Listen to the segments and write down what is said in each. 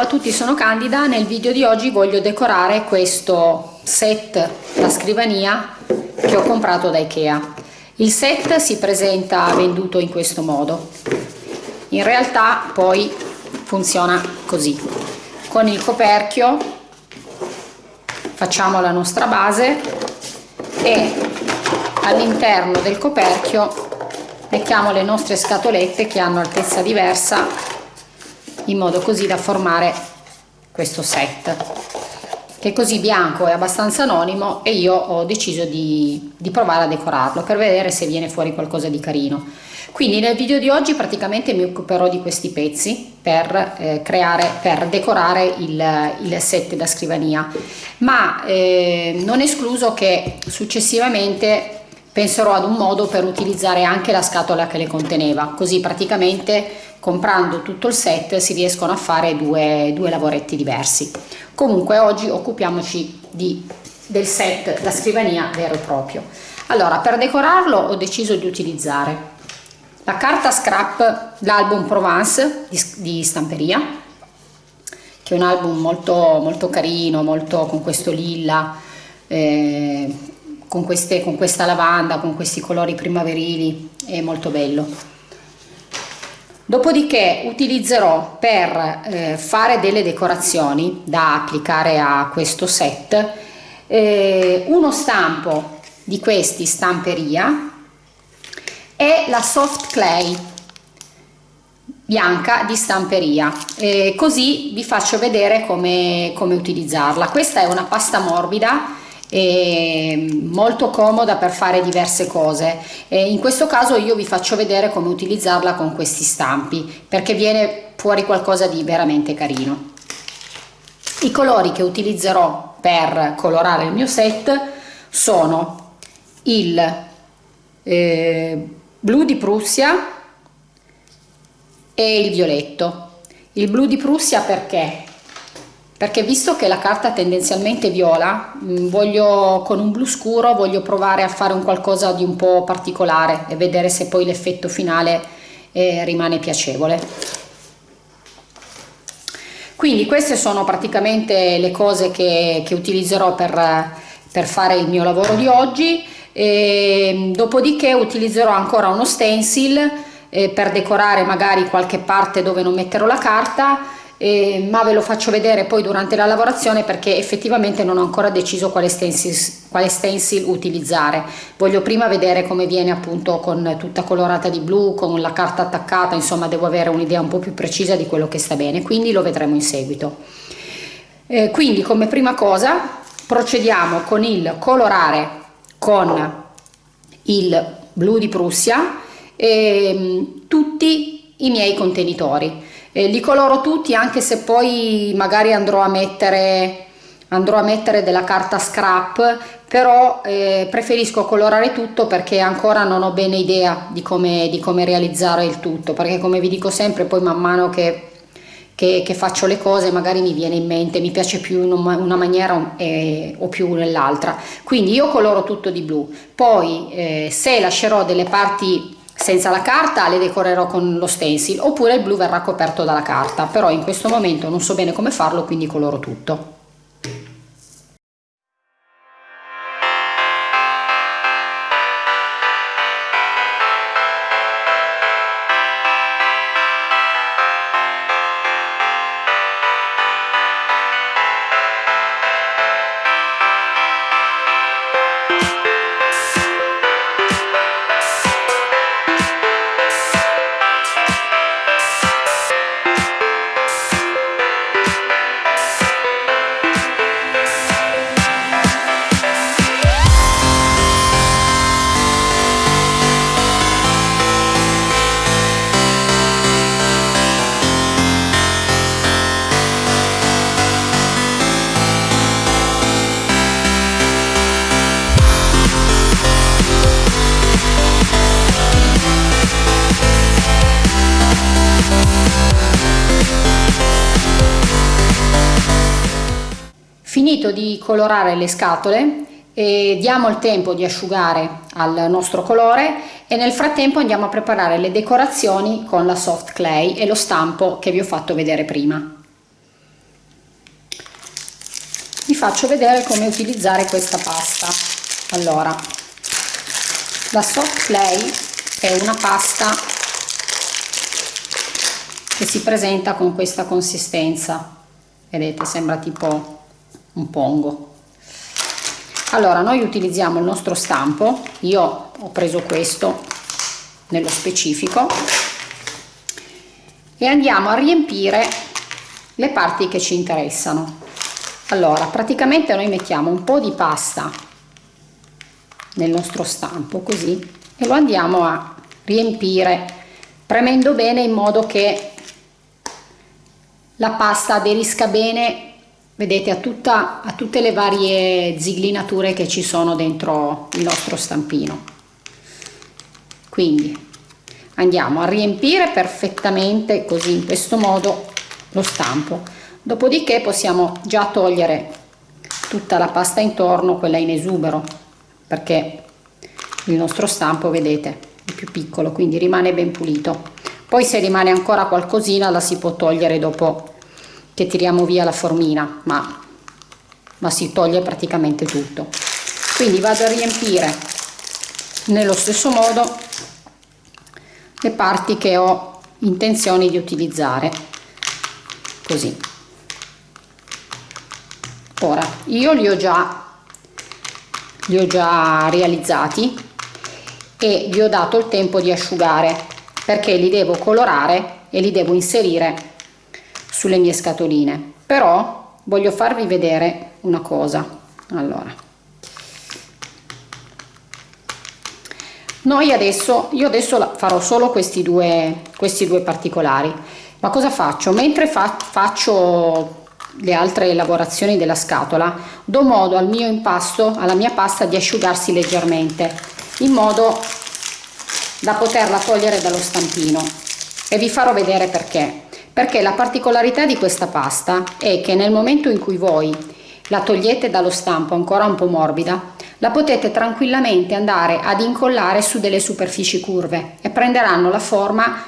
Ciao a tutti, sono Candida. Nel video di oggi voglio decorare questo set da scrivania che ho comprato da Ikea. Il set si presenta venduto in questo modo. In realtà poi funziona così. Con il coperchio facciamo la nostra base e all'interno del coperchio mettiamo le nostre scatolette che hanno altezza diversa in modo così da formare questo set che è così bianco e abbastanza anonimo e io ho deciso di, di, provare a decorarlo per vedere se viene fuori qualcosa di carino. Quindi nel video di oggi praticamente mi occuperò di questi pezzi per eh, creare per decorare il, il, set da scrivania. Ma eh, non escluso che successivamente penserò ad un modo per utilizzare anche la scatola che le conteneva. Così praticamente comprando tutto il set si riescono a fare due, due lavoretti diversi. Comunque oggi occupiamoci di, del set da scrivania vero e proprio. Allora per decorarlo ho deciso di utilizzare la carta scrap l'album Provence di, di, stamperia che è un album molto molto carino molto con questo lilla eh, con, queste, con questa lavanda con questi colori primaverili è molto bello. Dopodiché utilizzerò per eh, fare delle decorazioni da applicare a questo set eh, uno stampo di questi stamperia e la soft clay bianca di stamperia. Eh, così vi faccio vedere come, come utilizzarla. Questa è una pasta morbida molto comoda per fare diverse cose. E in questo caso io vi faccio vedere come utilizzarla con questi stampi perché viene fuori qualcosa di veramente carino. I colori che utilizzerò per colorare il mio set sono il eh, blu di Prussia e il violetto. Il blu di Prussia perché perché visto che la carta tendenzialmente viola mm, voglio con un blu scuro voglio provare a fare un qualcosa di un po' particolare e vedere se poi l'effetto finale eh, rimane piacevole. Quindi queste sono praticamente le cose che, che utilizzerò per, per fare il mio lavoro di oggi. E, dopodiché utilizzerò ancora uno stencil eh, per decorare magari qualche parte dove non metterò la carta eh, ma ve lo faccio vedere poi durante la lavorazione perché effettivamente non ho ancora deciso quale stencil, quale stencil utilizzare. Voglio prima vedere come viene appunto con tutta colorata di blu con la carta attaccata insomma devo avere un'idea un po' più precisa di quello che sta bene quindi lo vedremo in seguito. Eh, quindi come prima cosa procediamo con il colorare con il blu di Prussia eh, tutti i miei contenitori eh, li coloro tutti anche se poi magari andrò a mettere andrò a mettere della carta scrap però eh, preferisco colorare tutto perché ancora non ho bene idea di come, di come realizzare il tutto perché come vi dico sempre poi man mano che che, che, faccio le cose magari mi viene in mente, mi piace più in una maniera eh, o più nell'altra. Quindi io coloro tutto di blu, poi eh, se lascerò delle parti senza la carta le decorerò con lo stencil oppure il blu verrà coperto dalla carta però in questo momento non so bene come farlo quindi coloro tutto Finito di colorare le scatole e diamo il tempo di asciugare al nostro colore e nel frattempo andiamo a preparare le decorazioni con la soft clay e lo stampo che vi ho fatto vedere prima. vi faccio vedere come utilizzare questa pasta allora la soft clay è una pasta che si presenta con questa consistenza vedete sembra tipo un pongo. Allora noi utilizziamo il nostro stampo. Io ho preso questo nello specifico. E andiamo a riempire le parti che ci interessano. Allora praticamente noi mettiamo un po di pasta nel nostro stampo così e lo andiamo a riempire premendo bene in modo che la pasta aderisca bene vedete a, tutta, a tutte le varie ziglinature che ci sono dentro il nostro stampino. Quindi andiamo a riempire perfettamente così in questo modo lo stampo. Dopodiché possiamo già togliere tutta la pasta intorno quella in esubero perché il nostro stampo vedete è più piccolo quindi rimane ben pulito. Poi se rimane ancora qualcosina la si può togliere dopo che tiriamo via la formina ma, ma si toglie praticamente tutto. Quindi vado a riempire nello stesso modo le parti che ho intenzione di utilizzare. Così. Ora io li ho già li ho già realizzati e gli ho dato il tempo di asciugare perché li devo colorare e li devo inserire sulle mie scatoline. Però voglio farvi vedere una cosa. Allora. Noi adesso io adesso farò solo questi due questi due particolari. Ma cosa faccio? Mentre fa, faccio le altre lavorazioni della scatola do modo al mio impasto alla mia pasta di asciugarsi leggermente in modo da poterla togliere dallo stampino. E vi farò vedere perché perché la particolarità di questa pasta è che nel momento in cui voi la togliete dallo stampo ancora un po' morbida la potete tranquillamente andare ad incollare su delle superfici curve e prenderanno la forma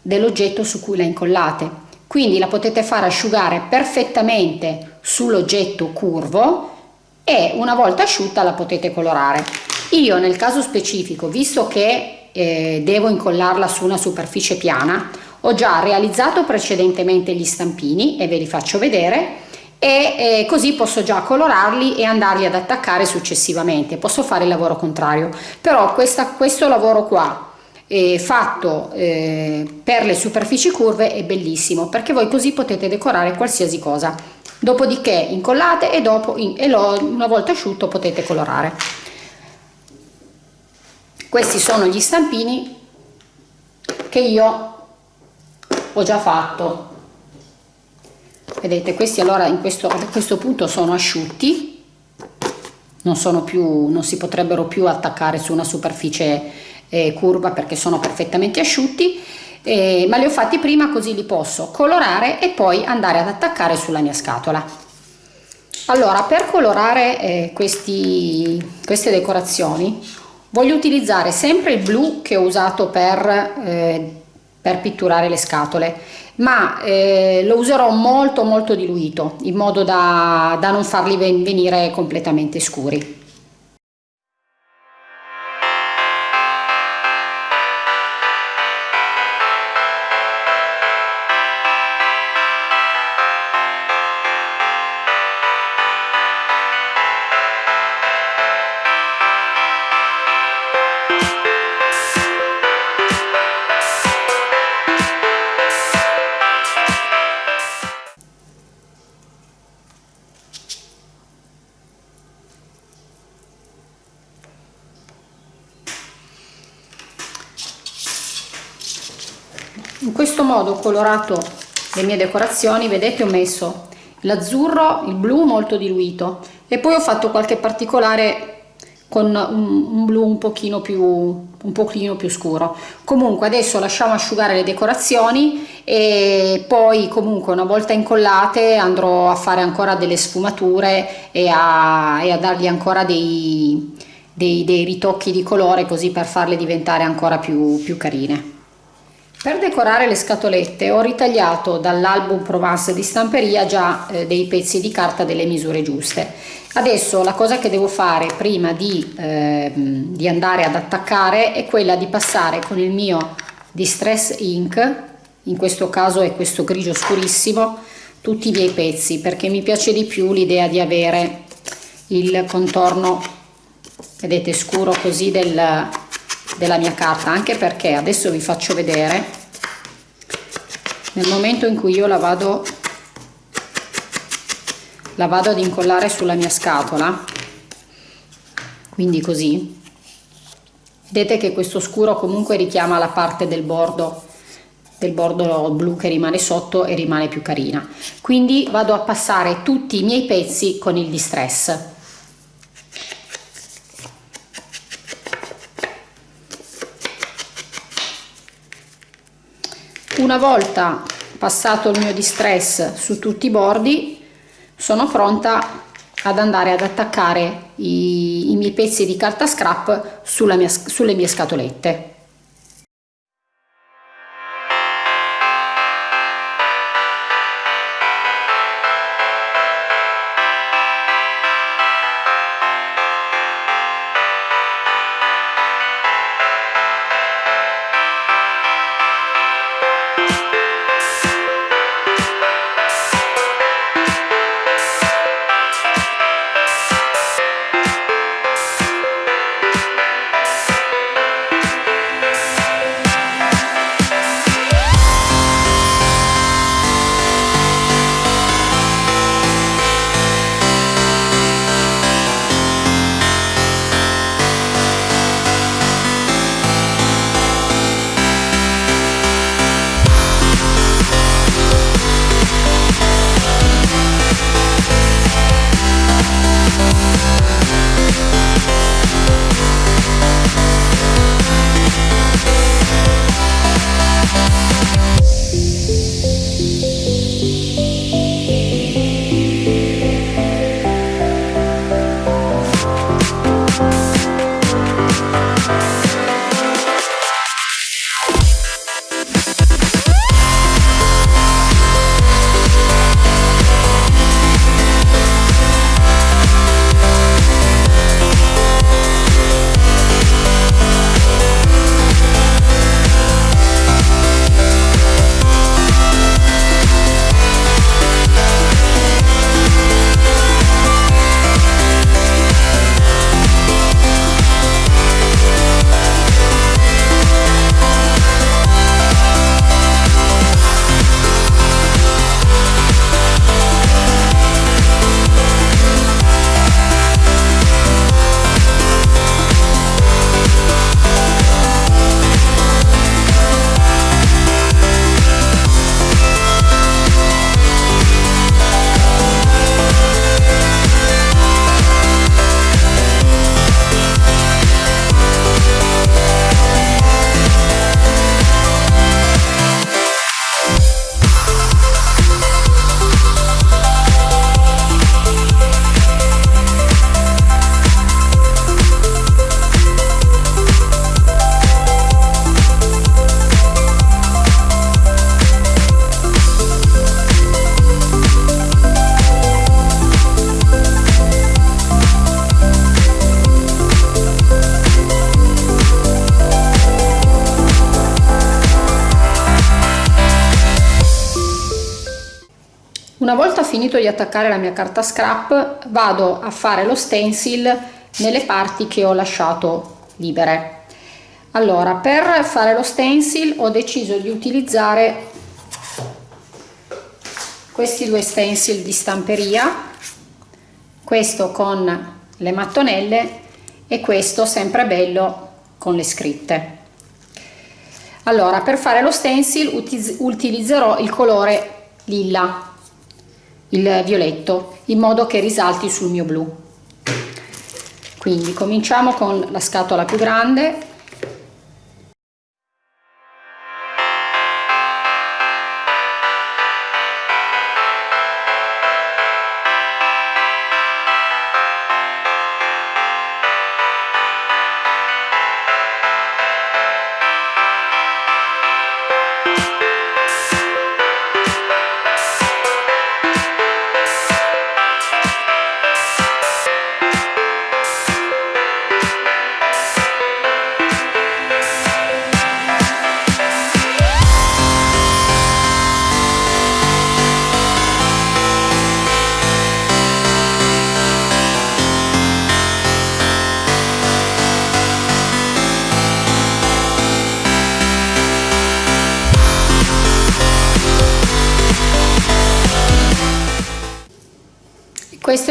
dell'oggetto su cui la incollate. Quindi la potete fare asciugare perfettamente sull'oggetto curvo e una volta asciutta la potete colorare. Io nel caso specifico visto che eh, devo incollarla su una superficie piana ho già realizzato precedentemente gli stampini e ve li faccio vedere e eh, così posso già colorarli e andarli ad attaccare successivamente. Posso fare il lavoro contrario. Però questa, questo lavoro qua eh, fatto eh, per le superfici curve è bellissimo perché voi così potete decorare qualsiasi cosa. Dopodiché incollate e dopo in, e lo, una volta asciutto potete colorare. Questi sono gli stampini che io ho già fatto. Vedete questi allora in questo, a questo punto sono asciutti non sono più non si potrebbero più attaccare su una superficie eh, curva perché sono perfettamente asciutti eh, ma li ho fatti prima così li posso colorare e poi andare ad attaccare sulla mia scatola. Allora per colorare eh, questi, queste decorazioni voglio utilizzare sempre il blu che ho usato per eh, per pitturare le scatole. Ma eh, lo userò molto molto diluito in modo da, da non farli venire completamente scuri modo ho colorato le mie decorazioni vedete ho messo l'azzurro il blu molto diluito e poi ho fatto qualche particolare con un, un blu un pochino più un pochino più scuro. Comunque adesso lasciamo asciugare le decorazioni e poi comunque una volta incollate andrò a fare ancora delle sfumature e a, e a dargli ancora dei, dei, dei ritocchi di colore così per farle diventare ancora più, più carine Per decorare le scatolette ho ritagliato dall'album Provence di stamperia già eh, dei pezzi di carta delle misure giuste. Adesso la cosa che devo fare prima di, eh, di andare ad attaccare è quella di passare con il mio Distress Ink, in questo caso è questo grigio scurissimo, tutti i miei pezzi perché mi piace di più l'idea di avere il contorno, vedete, scuro così del, della mia carta anche perché adesso vi faccio vedere nel momento in cui io la vado la vado ad incollare sulla mia scatola quindi così vedete che questo scuro comunque richiama la parte del bordo del bordo blu che rimane sotto e rimane più carina. Quindi vado a passare tutti i miei pezzi con il distress Una volta passato il mio distress su tutti i bordi sono pronta ad andare ad attaccare i, i miei pezzi di carta scrap mia, sulle mie scatolette. Finito di attaccare la mia carta scrap vado a fare lo stencil nelle parti che ho lasciato libere. Allora, per fare lo stencil ho deciso di utilizzare questi due stencil di stamperia, questo con le mattonelle e questo sempre bello con le scritte. Allora, per fare lo stencil utilizzerò il colore lilla il violetto in modo che risalti sul mio blu. Quindi cominciamo con la scatola più grande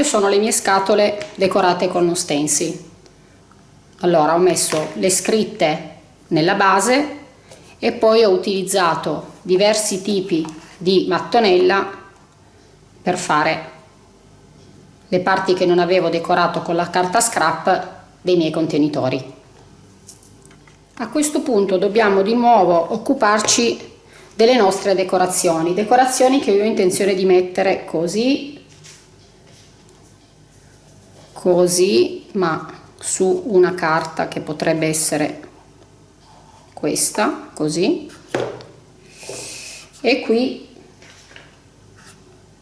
sono le mie scatole decorate con uno stencil allora ho messo le scritte nella base e poi ho utilizzato diversi tipi di mattonella per fare le parti che non avevo decorato con la carta scrap dei miei contenitori. A questo punto dobbiamo di nuovo occuparci delle nostre decorazioni decorazioni che io ho intenzione di mettere così così ma su una carta che potrebbe essere questa così. E qui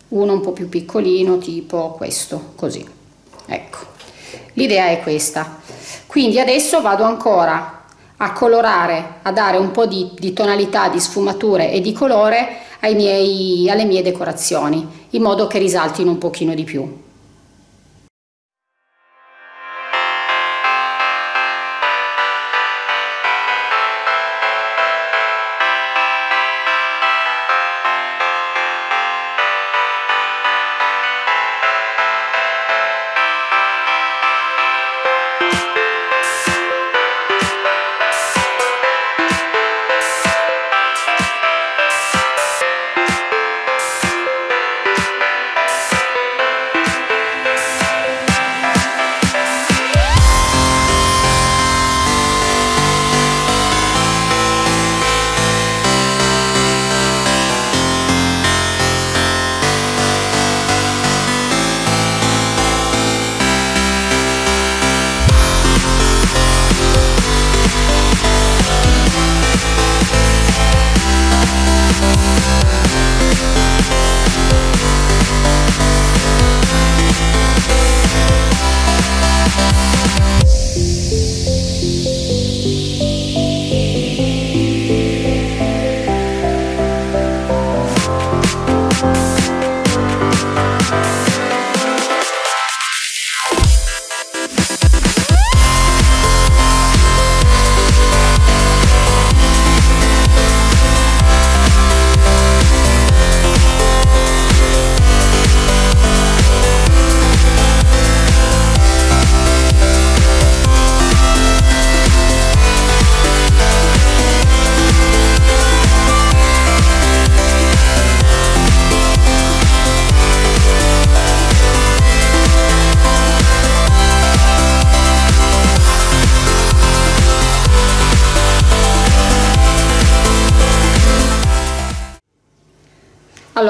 uno un po più piccolino tipo questo così. Ecco. L'idea è questa. Quindi adesso vado ancora a colorare a dare un po di, di tonalità di sfumature e di colore miei, alle mie decorazioni in modo che risaltino un pochino di più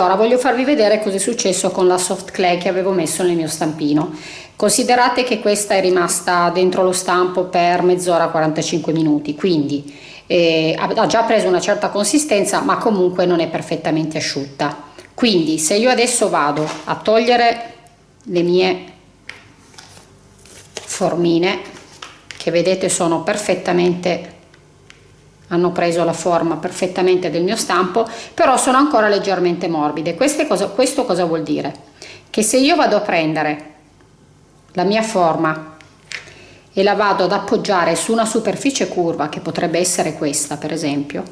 allora voglio farvi vedere cosa è successo con la soft clay che avevo messo nel mio stampino. Considerate che questa è rimasta dentro lo stampo per mezz'ora 45 minuti quindi eh, ha già preso una certa consistenza ma comunque non è perfettamente asciutta. Quindi se io adesso vado a togliere le mie formine che vedete sono perfettamente hanno preso la forma perfettamente del mio stampo però sono ancora leggermente morbide. Cosa, questo cosa vuol dire? Che se io vado a prendere la mia forma e la vado ad appoggiare su una superficie curva che potrebbe essere questa per esempio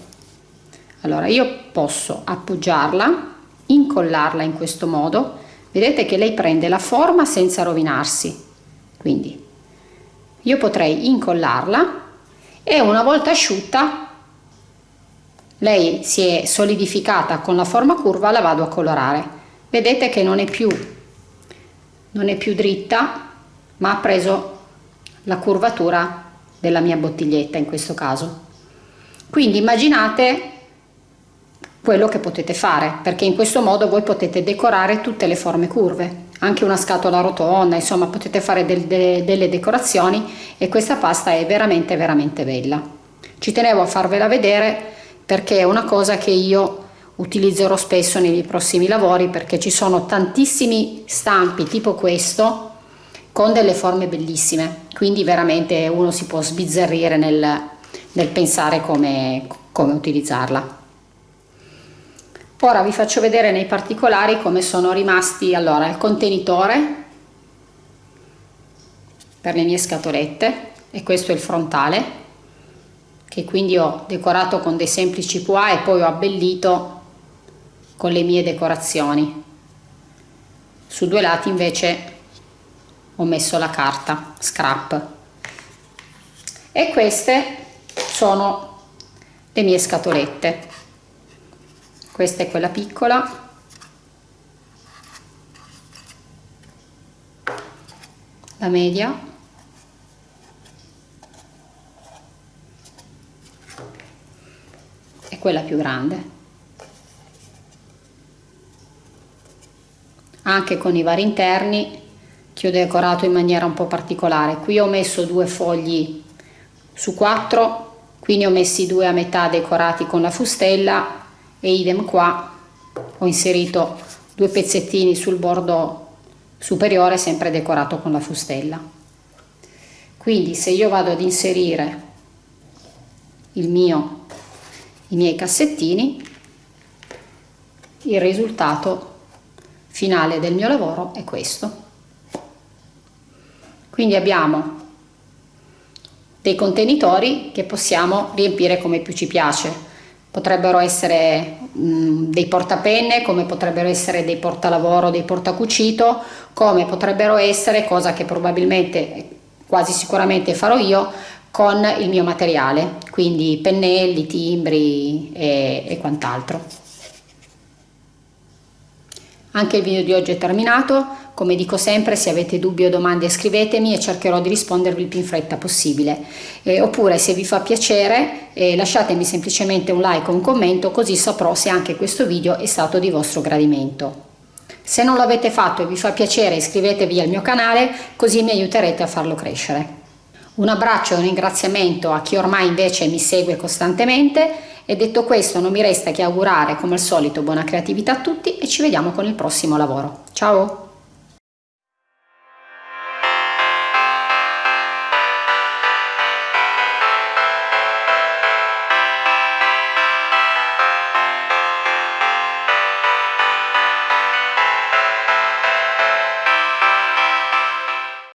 allora io posso appoggiarla incollarla in questo modo. Vedete che lei prende la forma senza rovinarsi. Quindi io potrei incollarla e una volta asciutta lei si è solidificata con la forma curva la vado a colorare. Vedete che non è più non è più dritta ma ha preso la curvatura della mia bottiglietta in questo caso. Quindi immaginate quello che potete fare perché in questo modo voi potete decorare tutte le forme curve anche una scatola rotonda insomma potete fare del, de, delle decorazioni e questa pasta è veramente veramente bella. Ci tenevo a farvela vedere perché è una cosa che io utilizzerò spesso nei miei prossimi lavori perché ci sono tantissimi stampi tipo questo con delle forme bellissime. Quindi veramente uno si può sbizzarrire nel, nel pensare come, come utilizzarla. Ora vi faccio vedere nei particolari come sono rimasti allora il contenitore per le mie scatolette e questo è il frontale che quindi ho decorato con dei semplici pois e poi ho abbellito con le mie decorazioni. Su due lati invece ho messo la carta scrap. E queste sono le mie scatolette. Questa è quella piccola. La media quella più grande. Anche con i vari interni che ho decorato in maniera un po' particolare. Qui ho messo due fogli su quattro qui ne ho messi due a metà decorati con la fustella e idem qua ho inserito due pezzettini sul bordo superiore sempre decorato con la fustella. Quindi se io vado ad inserire il mio i miei cassettini il risultato finale del mio lavoro è questo. Quindi abbiamo dei contenitori che possiamo riempire come più ci piace. Potrebbero essere mh, dei portapenne, come potrebbero essere dei portalavoro, dei portacucito, come potrebbero essere, cosa che probabilmente quasi sicuramente farò io, con il mio materiale, quindi pennelli, timbri e, e quant'altro. Anche il video di oggi è terminato, come dico sempre se avete dubbi o domande scrivetemi e cercherò di rispondervi il più in fretta possibile. Eh, oppure se vi fa piacere eh, lasciatemi semplicemente un like o un commento così saprò se anche questo video è stato di vostro gradimento. Se non l'avete fatto e vi fa piacere iscrivetevi al mio canale così mi aiuterete a farlo crescere. Un abbraccio e un ringraziamento a chi ormai invece mi segue costantemente e detto questo non mi resta che augurare come al solito buona creatività a tutti e ci vediamo con il prossimo lavoro. Ciao!